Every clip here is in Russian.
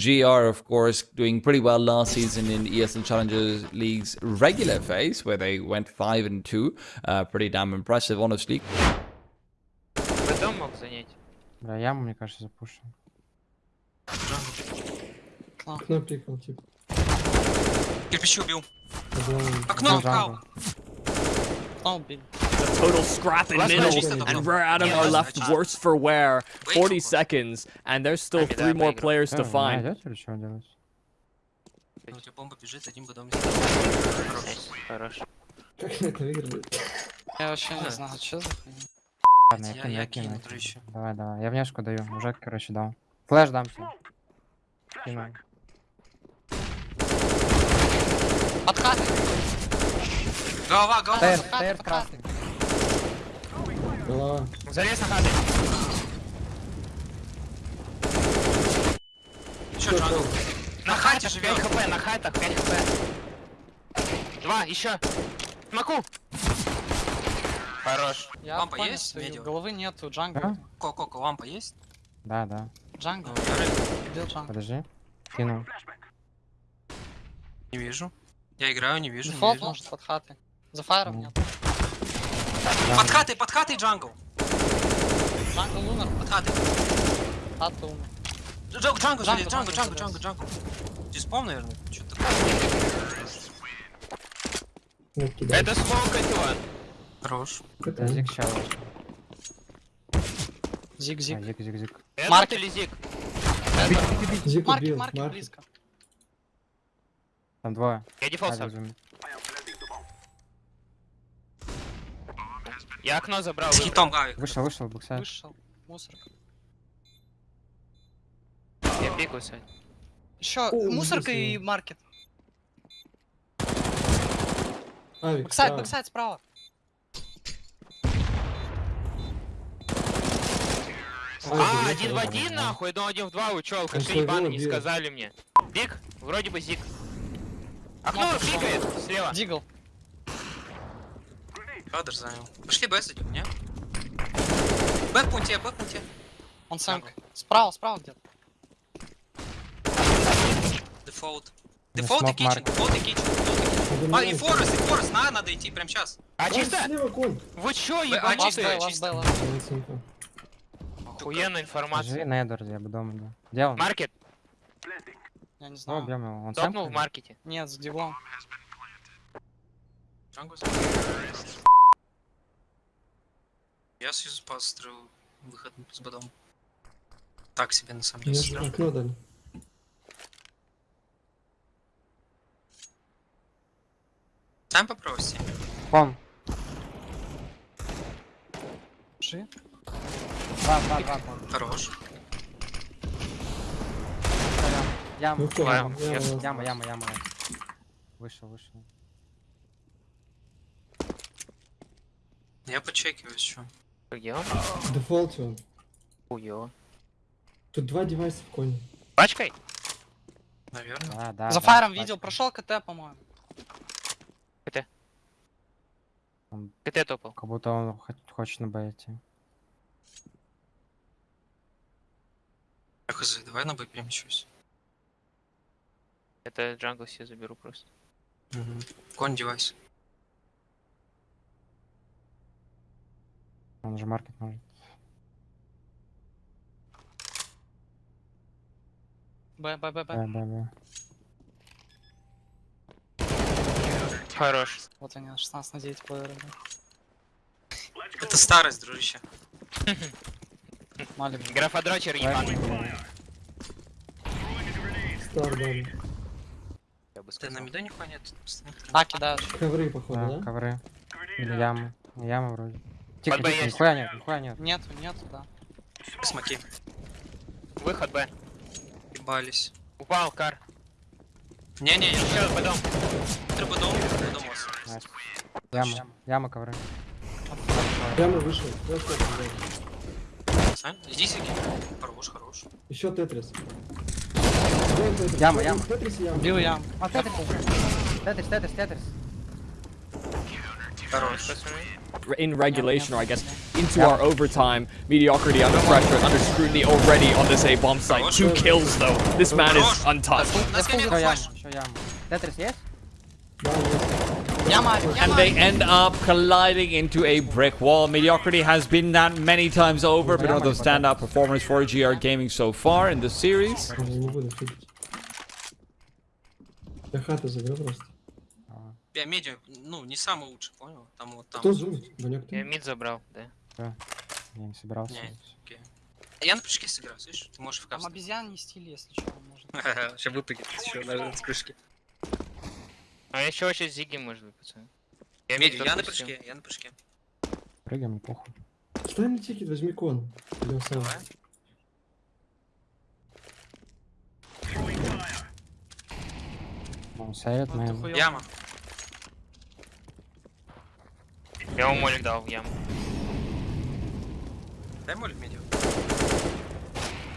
GR, of course, doing pretty well last season in ESL Challengers League's regular phase, where they went 5 and 2. Uh, pretty damn impressive, honestly. Б мог занять. Бля, яму, мне кажется, запушил. Окно пикал, типа. Кирпичи убил. Обломан. Окно Ну, вкал. джангл. The total scrap in middle, and. Rare Adam Yeah, are left worse for wear. Wait 40 for- seconds, and there's still three more players to вы find. У тебя бомба бежит, Хорош. Как на это выиграли? Я вообще не знаю, что за. Ладно, я кину, я кину. Давай, давай. Я внешку даю. Уже, короче, дал. Флэш дам тебе. Кину. Подкаты. Голова, голова. Стейр подкаты. красный. Голова. Залез на хаты. Еще джангл. На хате живёт. 5 хп, на хатах 5 хп. Два, еще. Смоку. Хорош. Я Лампа понял, есть? Медиум. головы нету, джангл. А? Ко-ко-ко, лампа есть? Да, да. Джангл. Ну, Убил джангл. Подожди. Кину. не вижу. Я играю, не вижу. не Дефолт вижу. может под хаты. За фаером Ну. Нет. Под хатой, под хатой джангл. Джангл умер, Под хатой. хата умер. Джангл, джангл, Джангл, джангл, джангл, джангл, джангл. Диспом, наверное. Что-то кидай. Это смог этого. Хорош. Это Зиг ща. Зиг-зиг. А, Зиг, зиг, зиг. Маркет. или зиг? Маркет Маркет. близко. Там двое. Я дефолт А, сам. безумие. Я окно забрал. С хитом Гавик. Вышел, вышел, буксай. Вышел. Мусорка. Я пикаю, Сань. Еще О, мусорка и маркет. Авик, Бэксайд, справа. бэксайд справа. А, один в один нахуй, ну один в два, вы чё, своего ебаный, не сказали мне. Зиг, вроде бы зиг. Окно пикает, слева. Дигл. Кадр занял. Пошли Б зайдем, не? Б в пункте, Б в пункте. Он сам. Справа, справа где-то. Дефолт. Дефолт и kitchen, дефолт и kitchen. А, и на Forest, и Forest, на, надо идти прямо сейчас. А А, чисто? Вы чё, а, ебанутые? чисто, last чисто. Охуенная Живи информация. Недор, я бы дома, да. Где он? Market, Я не знаю. убьем его. Он топнул в маркете. Нет, с диглом. Джангл. Я сьюз построил выход с бадом. Так себе на самом деле. же сыграл. окно дали. Сам попробуйте. Ком. Жи. Два, два, два, ком. Хорош. Яма. Ну? Ладно, Я- я- я- Яма, яма, яма. Вышел, вышел. Я почекиваюсь, что. Где он? В дефолте он. Хуё. Тут два девайса в коне. Пачкой? Наверное. Да, да. За да, фаером видел, прошел КТ, по-моему. КТ топал. Как будто он хо- хочет на Б идти. Хз, давай на Б перемещусь. Это джангл себе заберу просто. Угу. Конь девайс. Он же маркет может. Б, Б, Б, Да, Б. да, да. Хорош. Вот они, 16 на 9 плееры. Это старость, дружище. Малик. Графодрочер ебаный. Стар дали. Я бы Ты на нихуя нет? А, кидаешь. Ковры, походу, Да, да? ковры. Или ямы. Яма вроде. Тихо, Под тихо, нихуя нет, нихуя нет. Нету, нету, да. Смоки. Выход Б. Ебались. Упал, кар. Не-не-не, Еще потом. треба дом, дом вас. Найс. Яма, яма, ковры. Прямо вышел. Сань, иди сиди. Хорош, хорош. Еще Тетрис. Яма, яма. Тетрис и яма. Убил я. А, Тетрис. Тетрис, Тетрис, Тетрис. Хорош. Пацаны. In regulation, or I guess into our overtime. Mediocrity under pressure, under scrutiny already on this A bomb site. Two kills though. This man is untouched. На Я скине фул яму, флеш. еще яму. Тетрис есть? Да, есть. Яма, авик, And яма, they авик. end up colliding into a brick wall. Mediocrity has been that many times over, but another standout performance for GR Gaming so far in the series. Я не буду фигить. Я хату заберу просто. Я медиа, ну, не самый лучший, понял? Там вот там. Кто ты? Я мид забрал, да. Я не собирался. Не. Я на прыжке сыграю, слышишь? Ты можешь в Там капсуле. обезьян не стили, если что, можно. Сейчас выпрыгнет еще на с крышки. А еще очень зиги может быть, пацаны. Я Медиа, я на прыжке, я на прыжке. Прыгаем, не похуй. Стай на тикет, возьми кон. Давай. Ну, совет, хуёво. Яма. Я ему молик дал в яму. Дай молик.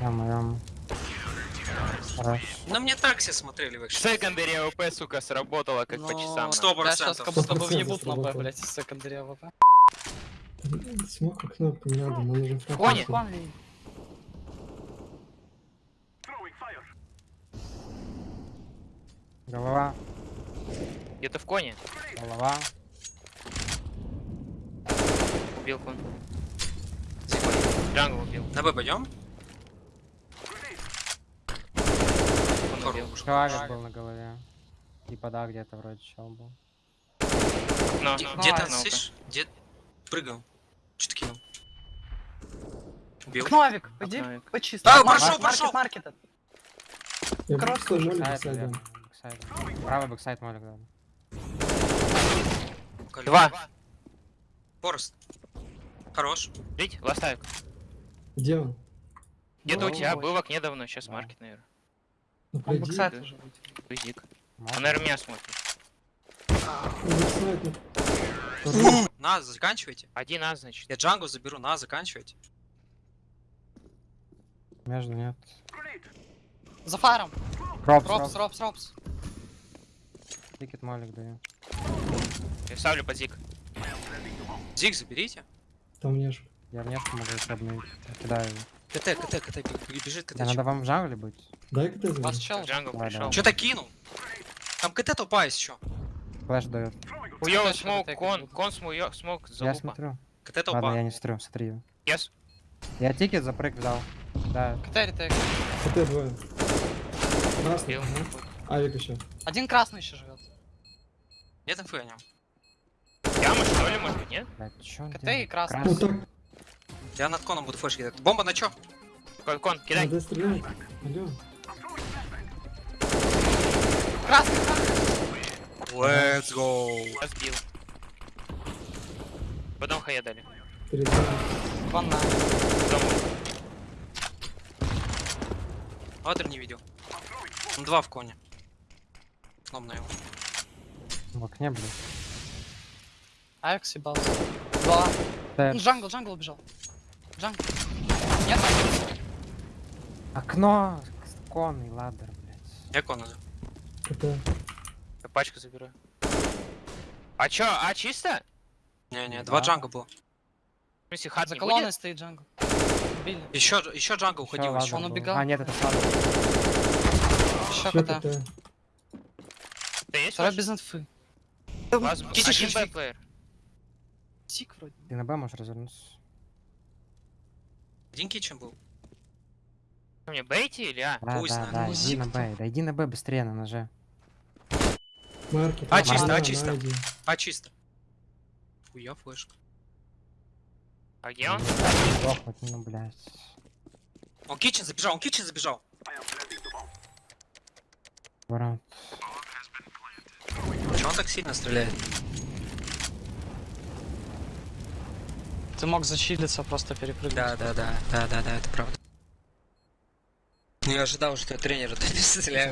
Яму, яму. Хорош. На мне так все смотрели вообще. Secondary AWP, сука, сработала как по Ну, часам. Сто Да, сейчас процентов. как будто бы Сто въебут на Б, блядь, из секондаря AWP. Смог кнопку не надо, нам нужен фраг. Кони. Голова, Где-то в коне. голова. Убил кон. Джангл убил. На Б пойдем? Кон убил. Человек был на голове. Типа да, где-то вроде чел был. Но, Где-то, ну-ка. слышишь? Где? Прыгал. Что-то кинул. Убил. Окно, авик, пойди, почисти. А, Market, прошел, market, прошел. market. Сайдом. наверное. Backside. Правый backside молик дал. Два. Forest. Хорош. Жить, ластайк. Где он? Где-то у тебя был в окне давно, сейчас market, наверное. Ну, Он да. уже. Он, наверное, меня смотрит. Ну. На, заканчивайте. Один А, значит. Я Джангу заберу, на, заканчивайте. Между нет. За фаром. Ропс, Ропс, ропс. ропс. Тикет молик даю. Я ставлю под зиг. Зиг заберите. Там не ж. Я внешку могу еще обновить. Я Кидаю его. КТ, КТ, КТ, бежит КТ. Надо вам в джангле быть? Дай КТ У вас чел. Джангл Давай, пришел. давай. Что-то кинул. Там КТ есть еще. Флэш дает. Флэш смог, кон, кон смог Я залупа. смотрю. КТ Ладно, толпа. я не смотрю, смотри. его. Yes. Я ticket запрыг взял. Да, КТ retake. КТ двое. Красный. Авик еще. Один красный еще живет. Нет инфы о нем. Яма, что ли, может нет? блядь, чё КТ и красный. Я над коном буду flash кидать. Бомба на чё? Кон, кон, кидай. надо стрелять. Алло. Красный, красный. Let's go. Разбил. Потом хая дали. Кон на. Потом Ватер не видел. Он два в коне. Сном на его. В окне, блядь. Авик съебался. Два. Т. Ну, Джангл, джангл убежал. Джангл. Нет, Окно! Конный ладер, блядь. Я кон иду. КТ. я пачку забираю. А чё, а чисто? Не-не, Да. два джанга было. Смысле, хат за колонной будет? стоит джангл. Убили. Еще, еще джанга уходил еще. Он убегал. А, нет, это ладер. Еще. КТ. Да есть Второй без инфы. Один шишки. бэкплеер. Сик вроде. Ты на Б можешь развернуться. Один кичен был. Мне, бейти или а? Да, Пусть да, на- да, иди на Б. Да иди на Б быстрее на ноже. Маркет. А, чисто, а, чисто. А, чисто. Хуя флешка. А где он? Лохнуть, ну, блядь. Он кичен забежал, он кичен забежал. Ворот. Чего он так сильно стреляет? Ты мог зачилиться, просто перепрыгнуть. Да, да, да, да, да, да, это правда. Не ожидал, что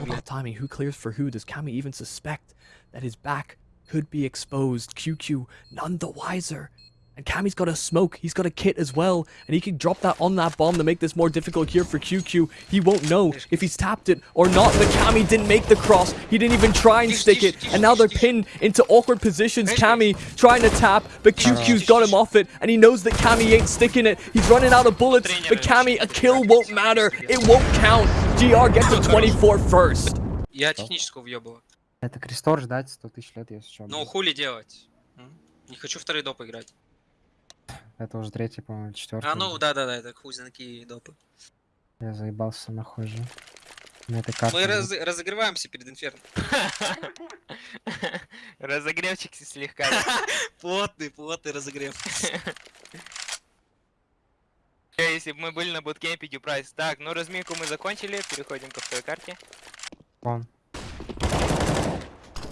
блядь. about timing. Who clears for who? Does Kami even suspect that his back could be exposed? QQ none the wiser. And Cammy's got a smoke. He's got a kit as well. And he can drop that on that bomb to make this more difficult here for QQ. He won't know if he's tapped it or not. But Cammy didn't make the cross. He didn't even try and stick it. And now they're pinned into awkward positions. Cammy trying to tap, but QQ's got him off it. And he knows that Cammy ain't sticking it. He's running out of bullets. But Cammy, a kill won't matter. It won't count. GR gets a 24 first. Я техническую въебываю. Это крестор ждать 100 тысяч лет, если что. Ну, хули делать? М? Не хочу второй доп играть. Это уже третий, по-моему, четвертый. А, ну, да-да-да, это хуй знаки допы. Я заебался нахуй же. На этой карте. Мы раз- разогреваемся перед инферно. Разогревчик слегка. Плотный, плотный разогрев. Если бы мы были на буткемпе Дюпрайс. Так, ну разминку мы закончили, переходим ко второй карте. Вон.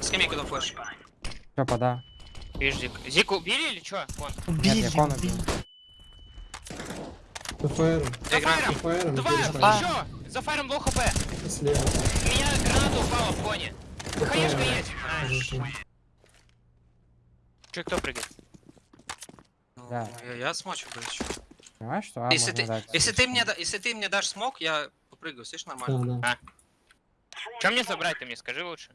Скамейку на flash. Чё, да. Видишь, Зик. Зику убили или чё? Вон. Нет, я кон убил. ПФР. Я играю. ПФР. Два, еще! За файром low HP! Слева. У меня граната упала в коне. Хаешка есть! А. Чё, кто прыгает? Ну, Да. Я, я смочу, блядь. чё. Понимаешь, что? А, Если ты, дать. если ты мне, если ты мне дашь смог, я попрыгаю, слышишь, нормально? Да, да. Чё мне забрать, ты мне скажи лучше.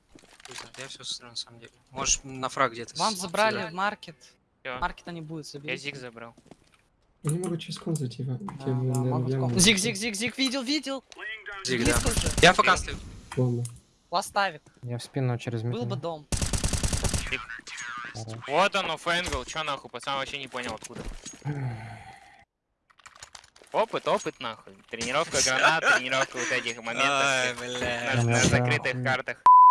Я все сострю на самом деле. Можешь на фраг где-то. Вам забрали сыграть. маркет. Всё. Маркета не будет, Я соберите. зиг забрал. Я не могу через кон зайти. в- в- да, в- в ком- Зиг, зиг, зиг, зиг, видел, видел. Зиг, да. Уже. Я пока стою. Ластавик. Я в спину через Был бы метро. дом. Вот оно, off-angle. Чё нахуй, пацан вообще не понял откуда. Опыт, опыт нахуй. Тренировка гранат, тренировка вот этих моментов на, на закрытых картах.